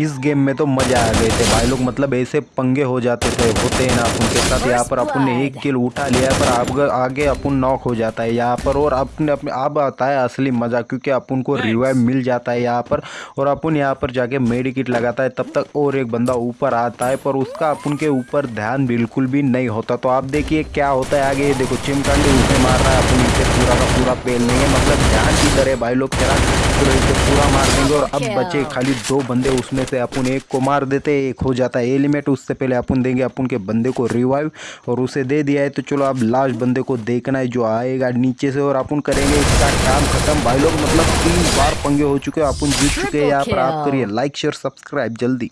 इस गेम में तो मज़ा आ गए थे भाई लोग मतलब ऐसे पंगे हो जाते थे होते हैं ना अपन के साथ यहाँ पर अपन ने एक किल उठा लिया पर आप आगे अपन नॉक हो जाता है यहाँ पर और अपने अपने अब आता है असली मज़ा क्योंकि अपन को रिवाइव मिल जाता है यहाँ पर और अपन यहाँ पर जाके मेडिकिट लगाता है तब तक और एक बंदा ऊपर आता है पर उसका अपन के ऊपर ध्यान बिल्कुल भी नहीं होता। तो आप देखिए क्या होता है आगे देखो चिमकांडी उसे मार रहा है अपन इसे पूरा का पूरा पेल नहीं है मतलब ध्यान की तरह भाई लोग इसे पूरा देंगे और अब बचे खाली दो बंदे उसमें से अपन एक को मार देते एक हो जाता है एलिमेट उससे पहले अपन देंगे अपन के बंदे को रिवाइव और उसे दे दिया है। तो चलो अब लास्ट बंदे को देखना है जो आएगा नीचे से और अपन करेंगे इसका काम खत्म। भाई लोग मतलब तीन बार पंगे हो चुके हैं अपन जीत चुके हैं। यहाँ पर आप करिए लाइक शेयर सब्सक्राइब जल्दी।